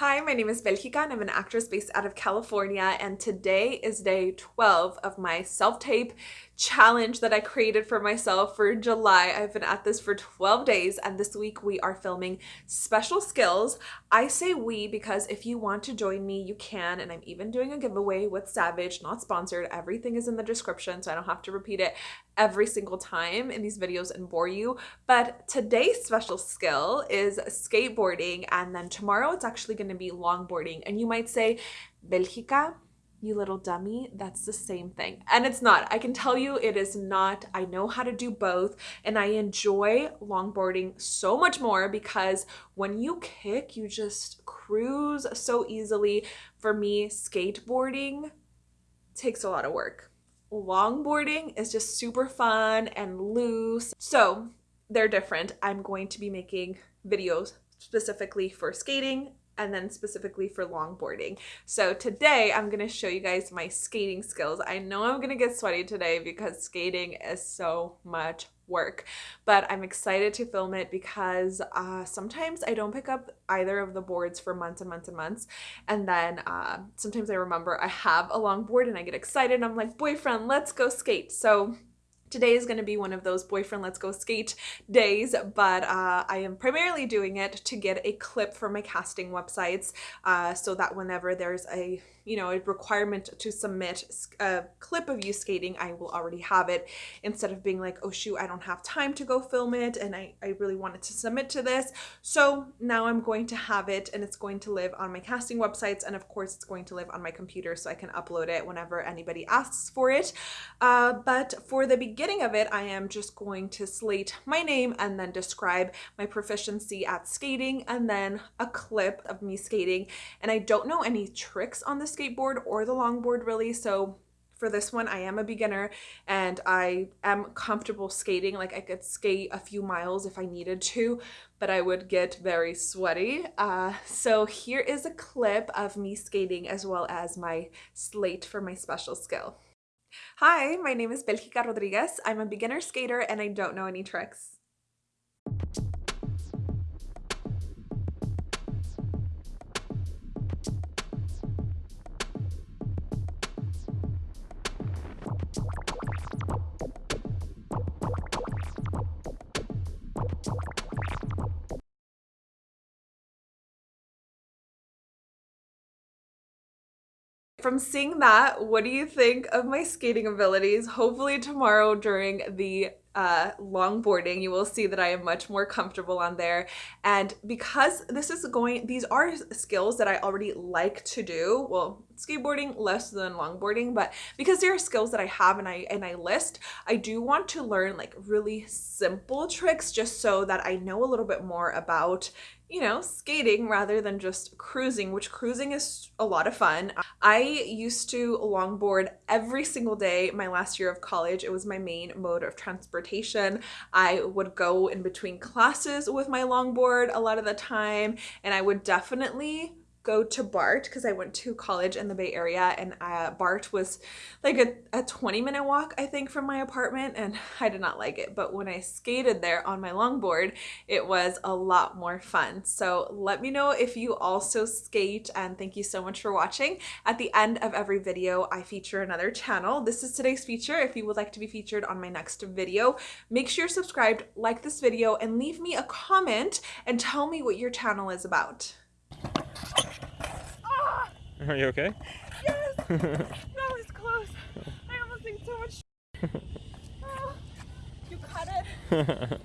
Hi, my name is Belgica and I'm an actress based out of California and today is day 12 of my self-tape challenge that I created for myself for July. I've been at this for 12 days and this week we are filming special skills. I say we because if you want to join me, you can and I'm even doing a giveaway with Savage, not sponsored. Everything is in the description so I don't have to repeat it every single time in these videos and bore you. But today's special skill is skateboarding and then tomorrow it's actually going to be longboarding. And you might say, Belgica, you little dummy, that's the same thing. And it's not. I can tell you it is not. I know how to do both and I enjoy longboarding so much more because when you kick, you just cruise so easily. For me, skateboarding takes a lot of work. Longboarding is just super fun and loose. So they're different. I'm going to be making videos specifically for skating and then specifically for longboarding. So today I'm going to show you guys my skating skills. I know I'm going to get sweaty today because skating is so much work but I'm excited to film it because uh, sometimes I don't pick up either of the boards for months and months and months and then uh, sometimes I remember I have a longboard and I get excited I'm like boyfriend let's go skate so Today is going to be one of those boyfriend let's go skate days, but uh, I am primarily doing it to get a clip for my casting websites uh, so that whenever there's a you know, a requirement to submit a clip of you skating, I will already have it instead of being like, oh shoot, I don't have time to go film it and I, I really wanted to submit to this. So now I'm going to have it and it's going to live on my casting websites and of course it's going to live on my computer so I can upload it whenever anybody asks for it. Uh, but for the beginning of it, I am just going to slate my name and then describe my proficiency at skating and then a clip of me skating. And I don't know any tricks on the skateboard or the longboard really. So for this one, I am a beginner and I am comfortable skating. Like I could skate a few miles if I needed to, but I would get very sweaty. Uh, so here is a clip of me skating as well as my slate for my special skill. Hi, my name is Belgica Rodriguez. I'm a beginner skater and I don't know any tricks. From seeing that, what do you think of my skating abilities? Hopefully tomorrow during the uh, longboarding, you will see that I am much more comfortable on there. And because this is going, these are skills that I already like to do. Well, skateboarding less than longboarding, but because there are skills that I have and I and I list, I do want to learn like really simple tricks just so that I know a little bit more about you know, skating rather than just cruising, which cruising is a lot of fun. I used to longboard every single day my last year of college. It was my main mode of transportation. I would go in between classes with my longboard a lot of the time, and I would definitely go to BART because I went to college in the Bay Area and uh, BART was like a, a 20 minute walk I think from my apartment and I did not like it. But when I skated there on my longboard it was a lot more fun. So let me know if you also skate and thank you so much for watching. At the end of every video I feature another channel. This is today's feature. If you would like to be featured on my next video make sure you're subscribed like this video and leave me a comment and tell me what your channel is about Are you okay? Yes! that was close. I almost think so much. Oh, you cut it.